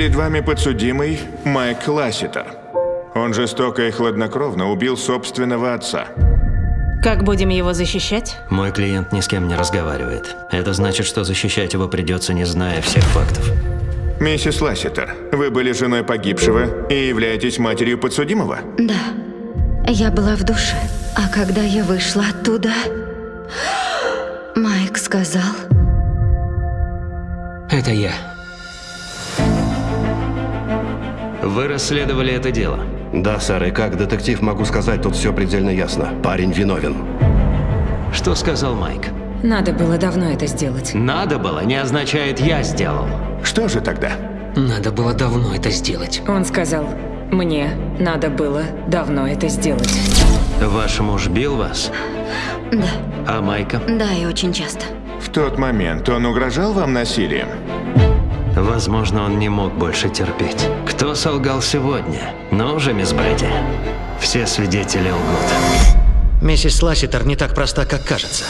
Перед вами подсудимый Майк Ласситер. Он жестоко и хладнокровно убил собственного отца. Как будем его защищать? Мой клиент ни с кем не разговаривает. Это значит, что защищать его придется, не зная всех фактов. Миссис Ласситер, вы были женой погибшего и являетесь матерью подсудимого? Да. Я была в душе. А когда я вышла оттуда, Майк сказал, Это я. Вы расследовали это дело. Да, сэр, и как детектив могу сказать, тут все предельно ясно. Парень виновен. Что сказал Майк? Надо было давно это сделать. Надо было не означает «я сделал». Что же тогда? Надо было давно это сделать. Он сказал, мне надо было давно это сделать. Ваш муж бил вас? да, А Майка? да, и очень часто. В тот момент он угрожал вам насилием? Возможно, он не мог больше терпеть. Кто солгал сегодня? Ну уже, мисс Брэди. Все свидетели лгут. Миссис Ласситер не так проста, как кажется.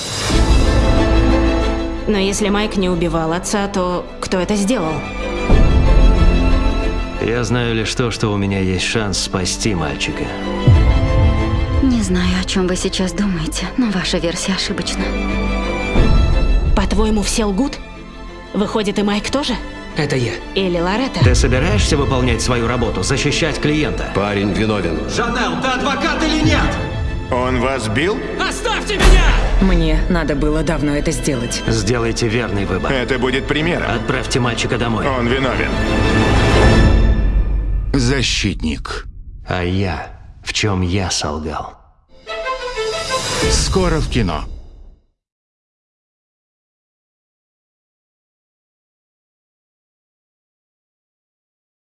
Но если Майк не убивал отца, то кто это сделал? Я знаю лишь то, что у меня есть шанс спасти мальчика. Не знаю, о чем вы сейчас думаете, но ваша версия ошибочна. По-твоему, все лгут? Выходит, и Майк тоже? Это я. Или Лоретта? Ты собираешься выполнять свою работу, защищать клиента? Парень виновен. Жанел, ты адвокат или нет? Он вас бил? Оставьте меня! Мне надо было давно это сделать. Сделайте верный выбор. Это будет примером. Отправьте мальчика домой. Он виновен. Защитник. А я, в чем я солгал? Скоро в кино.